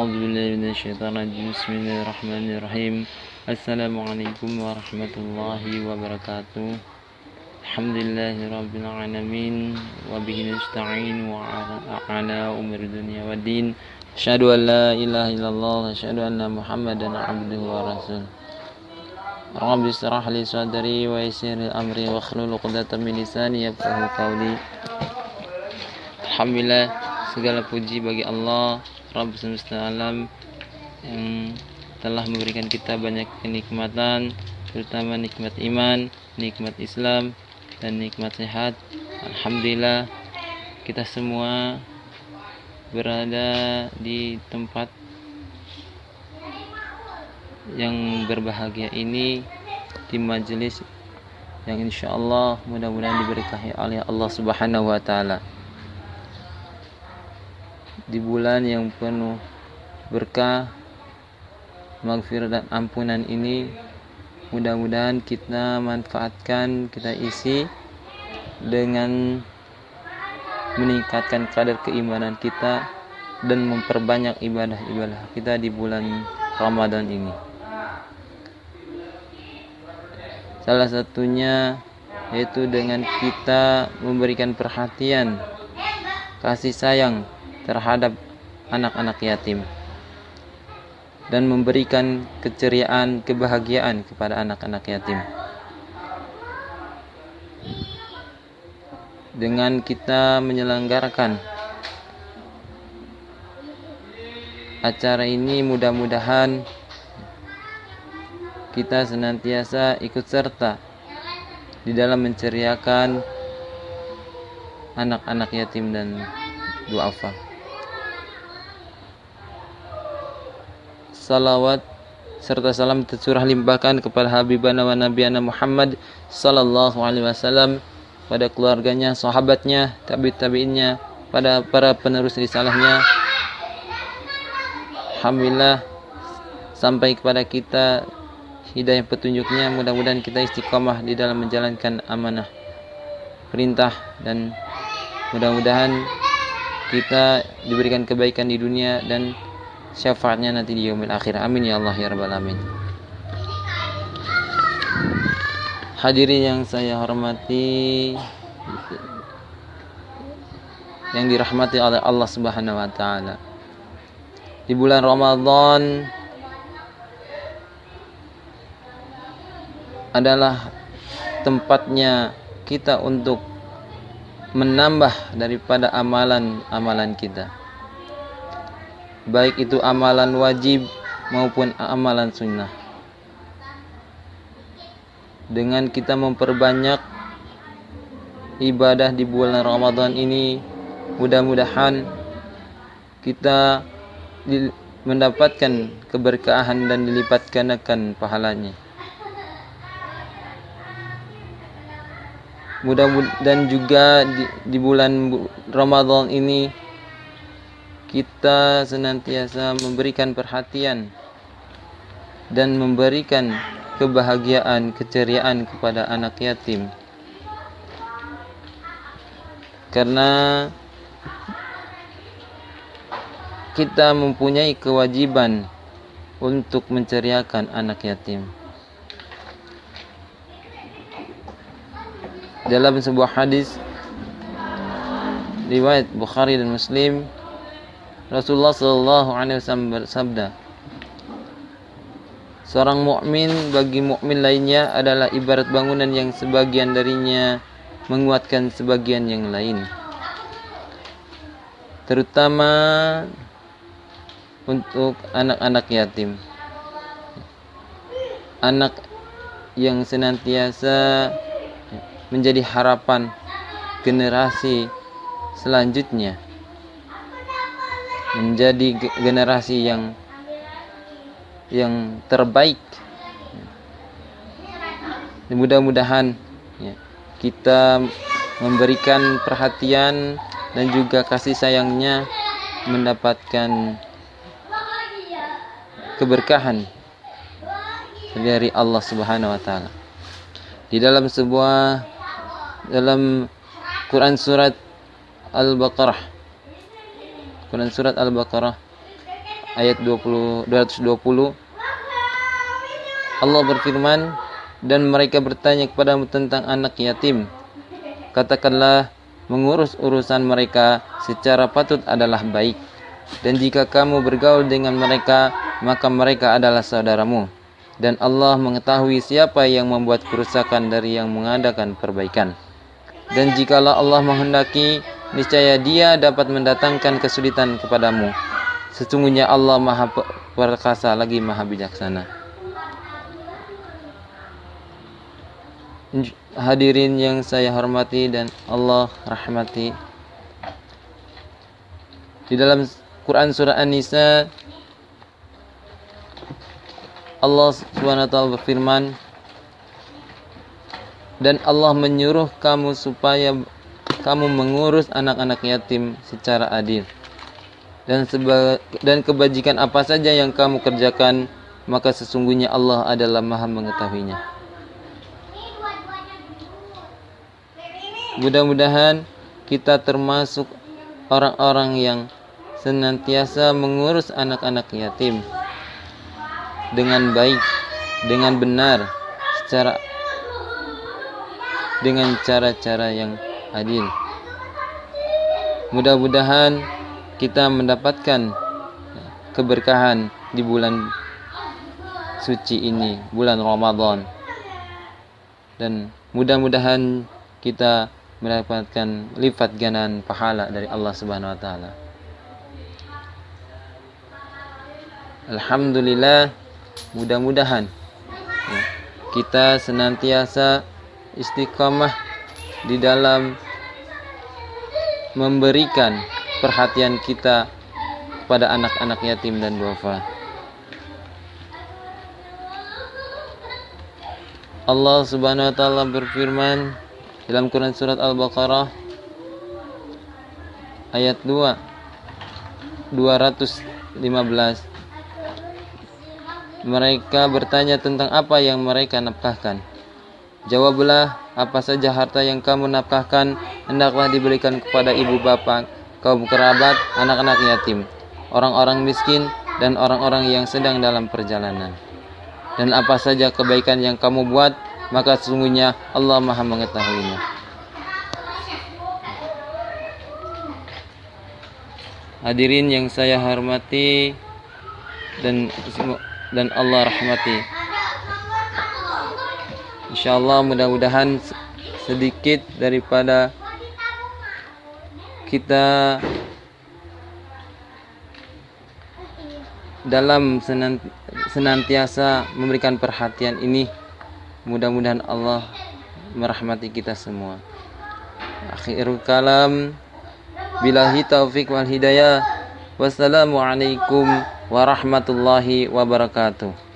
أعوذ بالله من الشيطان الرجيم بسم الله الرحمن الرحيم السلام عليكم ورحمة الله وبركاته الحمد لله رب العالمين وبه نستعين وعلى أمور الدنيا والدين أشهد أن لا إله إلا الله أشهد أن محمدا عبده ورسوله رب اشرح لي صدري ويسر لي أمري واحلل عقدة من لساني يفقهوا قولي Alhamdulillah segala puji bagi Allah Rabb semesta alam yang telah memberikan kita banyak kenikmatan terutama nikmat iman, nikmat Islam dan nikmat sehat. Alhamdulillah kita semua berada di tempat yang berbahagia ini di majelis yang insya Allah mudah-mudahan diberkahi oleh Allah Subhanahu wa taala di bulan yang penuh berkah maghfirah dan ampunan ini mudah-mudahan kita manfaatkan kita isi dengan meningkatkan kadar keimanan kita dan memperbanyak ibadah-ibadah kita di bulan Ramadan ini. Salah satunya yaitu dengan kita memberikan perhatian kasih sayang terhadap anak-anak yatim dan memberikan keceriaan, kebahagiaan kepada anak-anak yatim. Dengan kita menyelenggarakan acara ini mudah-mudahan kita senantiasa ikut serta di dalam menceriakan anak-anak yatim dan duafa. Salawat serta salam tercurah limpahkan kepada Habibana wa Nabiana Muhammad sallallahu alaihi wasallam pada keluarganya, sahabatnya, tabi tabiinnya, pada para penerus risalahnya. Alhamdulillah sampai kepada kita hidayah petunjuknya mudah-mudahan kita istiqomah di dalam menjalankan amanah perintah dan mudah-mudahan kita diberikan kebaikan di dunia dan syafaatnya nanti di yaumil akhir. Amin ya Allah ya rabbal alamin. Hadirin yang saya hormati yang dirahmati oleh Allah Subhanahu wa taala. Di bulan Ramadan adalah tempatnya kita untuk menambah daripada amalan-amalan kita baik itu amalan wajib maupun amalan sunnah. Dengan kita memperbanyak ibadah di bulan Ramadan ini, mudah-mudahan kita mendapatkan keberkahan dan dilipat gandakan pahalanya. Mudah dan juga di, di bulan Ramadan ini kita senantiasa memberikan perhatian dan memberikan kebahagiaan, keceriaan kepada anak yatim. Karena kita mempunyai kewajiban untuk menceriakan anak yatim. Dalam sebuah hadis riwayat Bukhari dan Muslim Rasulullah Shallallahu Alaihi Wasallam bersabda, seorang mukmin bagi mukmin lainnya adalah ibarat bangunan yang sebagian darinya menguatkan sebagian yang lain. Terutama untuk anak-anak yatim. Anak yang senantiasa menjadi harapan generasi selanjutnya menjadi generasi yang yang terbaik. Mudah-mudahan ya, kita memberikan perhatian dan juga kasih sayangnya mendapatkan keberkahan dari Allah Subhanahu wa taala. Di dalam sebuah dalam Quran surat Al-Baqarah Quran surat Al-Baqarah ayat 20 220 Allah berfirman dan mereka bertanya kepadamu tentang anak yatim. Katakanlah mengurus urusan mereka secara patut adalah baik. Dan jika kamu bergaul dengan mereka maka mereka adalah saudaramu. Dan Allah mengetahui siapa yang membuat kerusakan dari yang mengadakan perbaikan. Dan jikalau Allah menghendaki, niscaya Dia dapat mendatangkan kesulitan kepadamu. Sesungguhnya Allah Maha perkasa lagi Maha bijaksana. Hadirin yang saya hormati dan Allah rahmati. Di dalam Quran surah An-Nisa Allah SWT berfirman dan Allah menyuruh kamu supaya kamu mengurus anak-anak yatim secara adil dan seba dan kebajikan apa saja yang kamu kerjakan maka sesungguhnya Allah adalah Maha mengetahuinya. Mudah-mudahan kita termasuk orang-orang yang senantiasa mengurus anak-anak yatim dengan baik, dengan benar, secara dengan cara-cara yang adil. Mudah-mudahan kita mendapatkan keberkahan di bulan suci ini, bulan Ramadan. Dan mudah-mudahan kita mendapatkan lipat ganan pahala dari Allah Subhanahu wa taala. Alhamdulillah mudah-mudahan kita senantiasa istiqamah di dalam memberikan perhatian kita kepada anak-anak yatim dan duafa. Allah Subhanahu wa taala berfirman dalam Quran surat Al-Baqarah ayat 2 215 mereka bertanya tentang apa yang mereka nafkahkan. Jawablah, apa saja harta yang kamu nafkahkan hendaklah diberikan kepada ibu bapak, kaum kerabat, anak-anak yatim, orang-orang miskin, dan orang-orang yang sedang dalam perjalanan. Dan apa saja kebaikan yang kamu buat, maka sesungguhnya Allah Maha mengetahuinya. Hadirin yang saya hormati dan dan Allah rahmati. Insyaallah mudah-mudahan sedikit daripada kita dalam senantiasa memberikan perhatian ini mudah-mudahan Allah merahmati kita semua. Akhirul kalam billahi taufik wal hidayah. Wassalamualaikum warahmatullahi wabarakatuh.